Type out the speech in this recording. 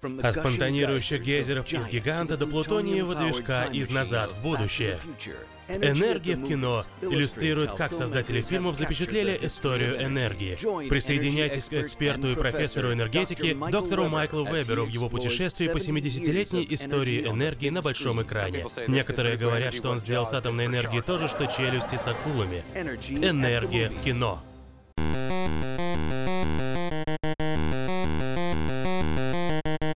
От фонтанирующих гейзеров из гиганта до плутониевого движка из «Назад в будущее». Энергия в кино иллюстрирует, как создатели фильмов запечатлели историю энергии. Присоединяйтесь к эксперту и профессору энергетики, доктору Майклу Веберу в его путешествии по 70-летней истории энергии на большом экране. Некоторые говорят, что он сделал с атомной энергией то же, что челюсти с акулами. Энергия в кино.